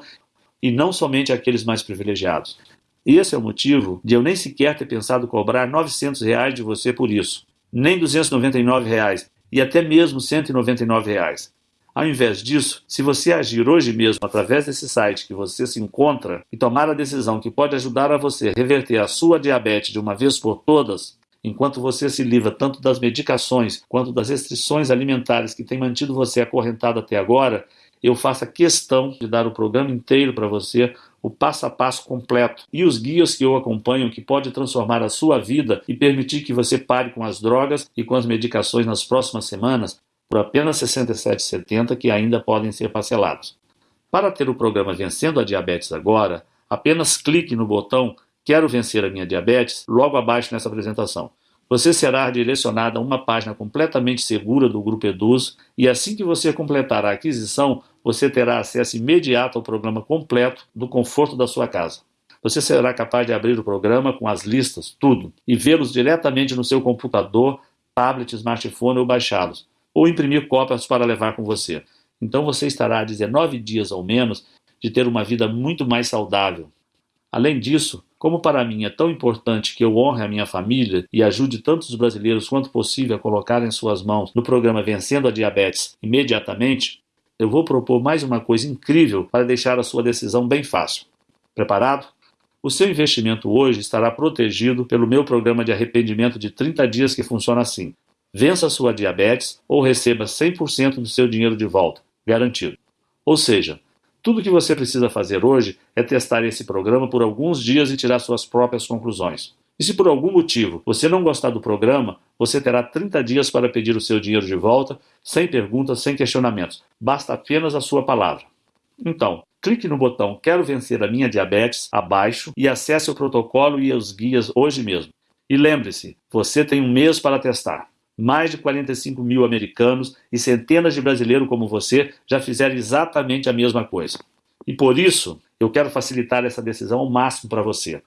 e não somente aqueles mais privilegiados. Esse é o motivo de eu nem sequer ter pensado cobrar 900 reais de você por isso, nem 299 reais e até mesmo 199 reais. Ao invés disso, se você agir hoje mesmo através desse site que você se encontra e tomar a decisão que pode ajudar a você reverter a sua diabetes de uma vez por todas, enquanto você se livra tanto das medicações quanto das restrições alimentares que têm mantido você acorrentado até agora, eu faço a questão de dar o programa inteiro para você, o passo a passo completo. E os guias que eu acompanho que pode transformar a sua vida e permitir que você pare com as drogas e com as medicações nas próximas semanas, por apenas R$ 67,70 que ainda podem ser parcelados. Para ter o programa Vencendo a Diabetes Agora, apenas clique no botão Quero vencer a minha diabetes logo abaixo nessa apresentação. Você será direcionado a uma página completamente segura do Grupo Eduz e assim que você completar a aquisição, você terá acesso imediato ao programa completo do conforto da sua casa. Você será capaz de abrir o programa com as listas, tudo, e vê-los diretamente no seu computador, tablet, smartphone ou baixá-los ou imprimir cópias para levar com você. Então você estará a 19 dias ou menos de ter uma vida muito mais saudável. Além disso, como para mim é tão importante que eu honre a minha família e ajude tantos brasileiros quanto possível a colocar em suas mãos no programa Vencendo a Diabetes imediatamente, eu vou propor mais uma coisa incrível para deixar a sua decisão bem fácil. Preparado? O seu investimento hoje estará protegido pelo meu programa de arrependimento de 30 dias que funciona assim vença sua diabetes ou receba 100% do seu dinheiro de volta, garantido. Ou seja, tudo que você precisa fazer hoje é testar esse programa por alguns dias e tirar suas próprias conclusões. E se por algum motivo você não gostar do programa, você terá 30 dias para pedir o seu dinheiro de volta, sem perguntas, sem questionamentos. Basta apenas a sua palavra. Então, clique no botão Quero vencer a minha diabetes abaixo e acesse o protocolo e os guias hoje mesmo. E lembre-se, você tem um mês para testar. Mais de 45 mil americanos e centenas de brasileiros como você já fizeram exatamente a mesma coisa. E por isso, eu quero facilitar essa decisão ao máximo para você.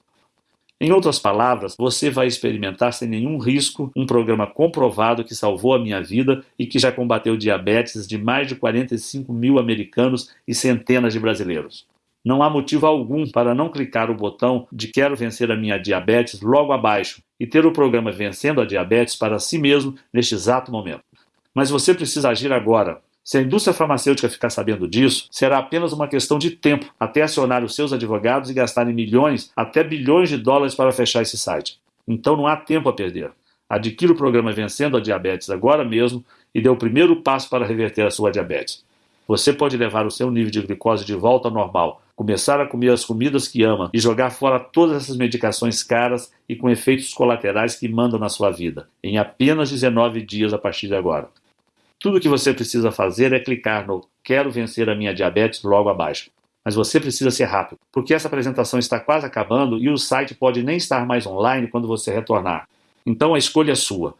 Em outras palavras, você vai experimentar sem nenhum risco um programa comprovado que salvou a minha vida e que já combateu diabetes de mais de 45 mil americanos e centenas de brasileiros. Não há motivo algum para não clicar o botão de Quero vencer a minha diabetes logo abaixo e ter o programa Vencendo a Diabetes para si mesmo neste exato momento. Mas você precisa agir agora. Se a indústria farmacêutica ficar sabendo disso, será apenas uma questão de tempo até acionar os seus advogados e gastarem milhões, até bilhões de dólares para fechar esse site. Então não há tempo a perder. Adquira o programa Vencendo a Diabetes agora mesmo e dê o primeiro passo para reverter a sua diabetes. Você pode levar o seu nível de glicose de volta ao normal, começar a comer as comidas que ama e jogar fora todas essas medicações caras e com efeitos colaterais que mandam na sua vida, em apenas 19 dias a partir de agora. Tudo o que você precisa fazer é clicar no Quero vencer a minha diabetes logo abaixo. Mas você precisa ser rápido, porque essa apresentação está quase acabando e o site pode nem estar mais online quando você retornar. Então a escolha é sua.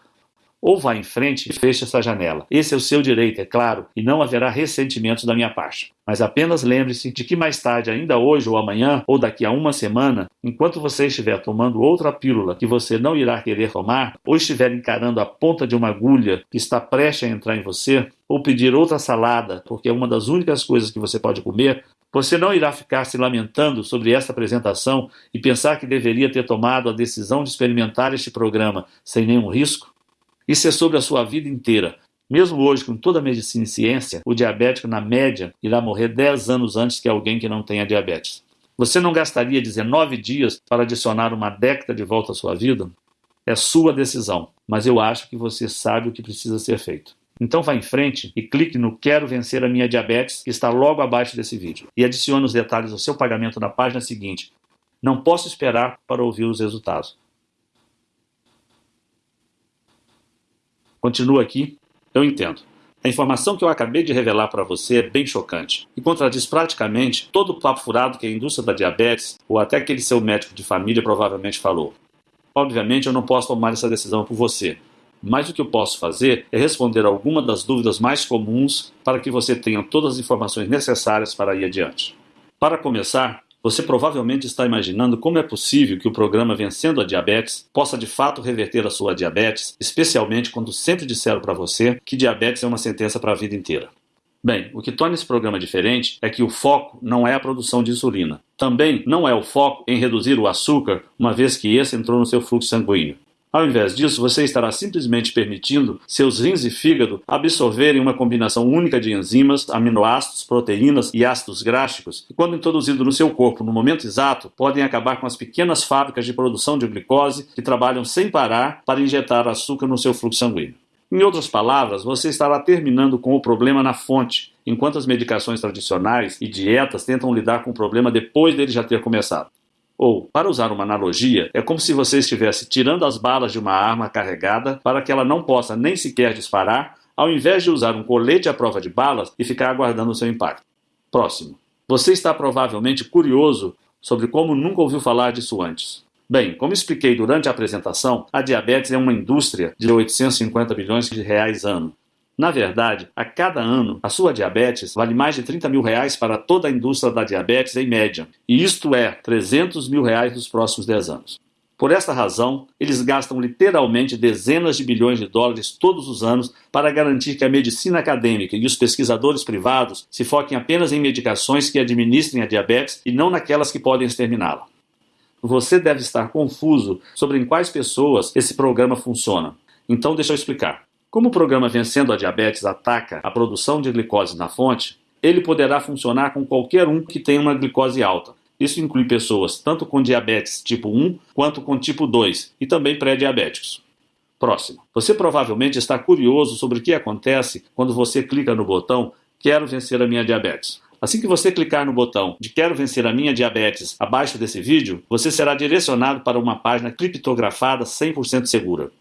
Ou vá em frente e feche essa janela. Esse é o seu direito, é claro, e não haverá ressentimentos da minha parte. Mas apenas lembre-se de que mais tarde, ainda hoje ou amanhã, ou daqui a uma semana, enquanto você estiver tomando outra pílula que você não irá querer tomar, ou estiver encarando a ponta de uma agulha que está prestes a entrar em você, ou pedir outra salada, porque é uma das únicas coisas que você pode comer, você não irá ficar se lamentando sobre esta apresentação e pensar que deveria ter tomado a decisão de experimentar este programa sem nenhum risco? Isso é sobre a sua vida inteira. Mesmo hoje, com toda a medicina e ciência, o diabético, na média, irá morrer 10 anos antes que alguém que não tenha diabetes. Você não gastaria 19 dias para adicionar uma década de volta à sua vida? É sua decisão, mas eu acho que você sabe o que precisa ser feito. Então vá em frente e clique no Quero Vencer a Minha Diabetes, que está logo abaixo desse vídeo, e adicione os detalhes do seu pagamento na página seguinte. Não posso esperar para ouvir os resultados. Continua aqui. Eu entendo. A informação que eu acabei de revelar para você é bem chocante e contradiz praticamente todo o papo furado que a indústria da diabetes ou até aquele seu médico de família provavelmente falou. Obviamente, eu não posso tomar essa decisão por você, mas o que eu posso fazer é responder algumas das dúvidas mais comuns para que você tenha todas as informações necessárias para ir adiante. Para começar, você provavelmente está imaginando como é possível que o programa Vencendo a Diabetes possa de fato reverter a sua diabetes, especialmente quando sempre disseram para você que diabetes é uma sentença para a vida inteira. Bem, o que torna esse programa diferente é que o foco não é a produção de insulina. Também não é o foco em reduzir o açúcar, uma vez que esse entrou no seu fluxo sanguíneo. Ao invés disso, você estará simplesmente permitindo seus rins e fígado absorverem uma combinação única de enzimas, aminoácidos, proteínas e ácidos gráficos, que, quando introduzido no seu corpo no momento exato, podem acabar com as pequenas fábricas de produção de glicose que trabalham sem parar para injetar açúcar no seu fluxo sanguíneo. Em outras palavras, você estará terminando com o problema na fonte, enquanto as medicações tradicionais e dietas tentam lidar com o problema depois dele já ter começado. Ou, para usar uma analogia, é como se você estivesse tirando as balas de uma arma carregada para que ela não possa nem sequer disparar, ao invés de usar um colete à prova de balas e ficar aguardando o seu impacto. Próximo. Você está provavelmente curioso sobre como nunca ouviu falar disso antes. Bem, como expliquei durante a apresentação, a diabetes é uma indústria de 850 bilhões de reais ano. Na verdade, a cada ano, a sua diabetes vale mais de 30 mil reais para toda a indústria da diabetes em média, e isto é 300 mil reais nos próximos 10 anos. Por esta razão, eles gastam literalmente dezenas de bilhões de dólares todos os anos para garantir que a medicina acadêmica e os pesquisadores privados se foquem apenas em medicações que administrem a diabetes e não naquelas que podem exterminá-la. Você deve estar confuso sobre em quais pessoas esse programa funciona. Então, deixa eu explicar. Como o programa Vencendo a Diabetes ataca a produção de glicose na fonte, ele poderá funcionar com qualquer um que tenha uma glicose alta. Isso inclui pessoas tanto com diabetes tipo 1 quanto com tipo 2 e também pré-diabéticos. Próximo. Você provavelmente está curioso sobre o que acontece quando você clica no botão Quero vencer a minha diabetes. Assim que você clicar no botão de Quero vencer a minha diabetes abaixo desse vídeo, você será direcionado para uma página criptografada 100% segura.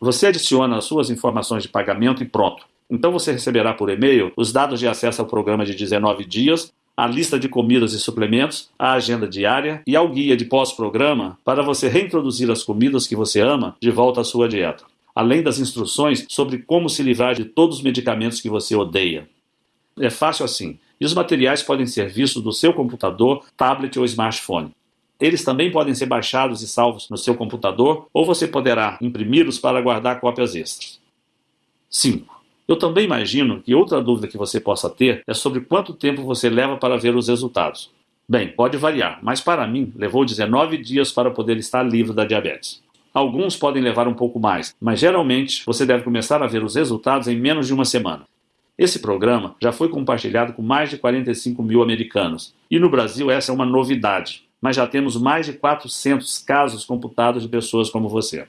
Você adiciona as suas informações de pagamento e pronto. Então você receberá por e-mail os dados de acesso ao programa de 19 dias, a lista de comidas e suplementos, a agenda diária e ao guia de pós-programa para você reintroduzir as comidas que você ama de volta à sua dieta, além das instruções sobre como se livrar de todos os medicamentos que você odeia. É fácil assim, e os materiais podem ser vistos do seu computador, tablet ou smartphone. Eles também podem ser baixados e salvos no seu computador ou você poderá imprimi-los para guardar cópias extras. 5. Eu também imagino que outra dúvida que você possa ter é sobre quanto tempo você leva para ver os resultados. Bem, pode variar, mas para mim levou 19 dias para poder estar livre da diabetes. Alguns podem levar um pouco mais, mas geralmente você deve começar a ver os resultados em menos de uma semana. Esse programa já foi compartilhado com mais de 45 mil americanos, e no Brasil essa é uma novidade mas já temos mais de 400 casos computados de pessoas como você.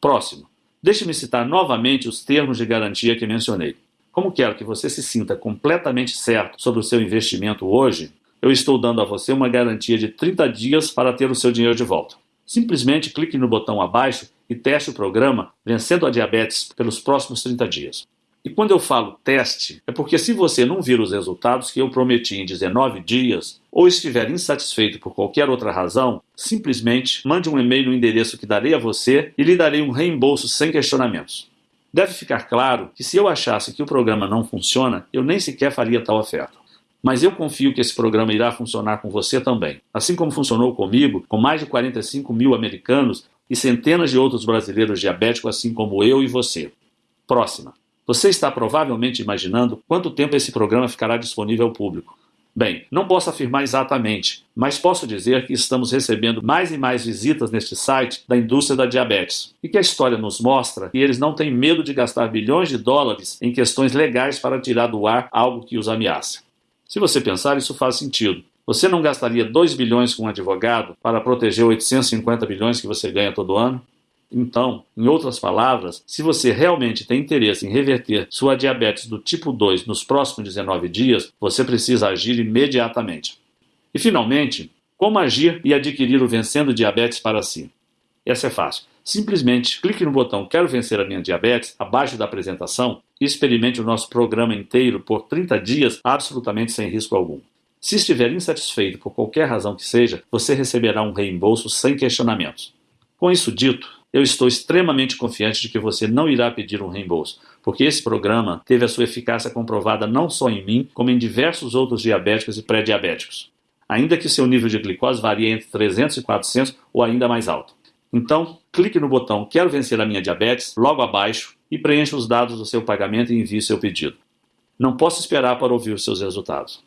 Próximo. Deixe-me citar novamente os termos de garantia que mencionei. Como quero que você se sinta completamente certo sobre o seu investimento hoje, eu estou dando a você uma garantia de 30 dias para ter o seu dinheiro de volta. Simplesmente clique no botão abaixo e teste o programa Vencendo a Diabetes pelos próximos 30 dias. E quando eu falo teste, é porque se você não vir os resultados que eu prometi em 19 dias, ou estiver insatisfeito por qualquer outra razão, simplesmente mande um e-mail no endereço que darei a você e lhe darei um reembolso sem questionamentos. Deve ficar claro que se eu achasse que o programa não funciona, eu nem sequer faria tal oferta. Mas eu confio que esse programa irá funcionar com você também. Assim como funcionou comigo, com mais de 45 mil americanos e centenas de outros brasileiros diabéticos, assim como eu e você. Próxima. Você está provavelmente imaginando quanto tempo esse programa ficará disponível ao público. Bem, não posso afirmar exatamente, mas posso dizer que estamos recebendo mais e mais visitas neste site da indústria da diabetes e que a história nos mostra que eles não têm medo de gastar bilhões de dólares em questões legais para tirar do ar algo que os ameaça. Se você pensar, isso faz sentido. Você não gastaria 2 bilhões com um advogado para proteger 850 bilhões que você ganha todo ano? Então, em outras palavras, se você realmente tem interesse em reverter sua diabetes do tipo 2 nos próximos 19 dias, você precisa agir imediatamente. E finalmente, como agir e adquirir o Vencendo Diabetes para si? Essa é fácil. Simplesmente clique no botão Quero vencer a minha diabetes abaixo da apresentação e experimente o nosso programa inteiro por 30 dias absolutamente sem risco algum. Se estiver insatisfeito por qualquer razão que seja, você receberá um reembolso sem questionamentos. Com isso dito, eu estou extremamente confiante de que você não irá pedir um reembolso, porque esse programa teve a sua eficácia comprovada não só em mim, como em diversos outros diabéticos e pré-diabéticos, ainda que seu nível de glicose varie entre 300 e 400 ou ainda mais alto. Então, clique no botão Quero vencer a minha diabetes logo abaixo e preencha os dados do seu pagamento e envie seu pedido. Não posso esperar para ouvir os seus resultados.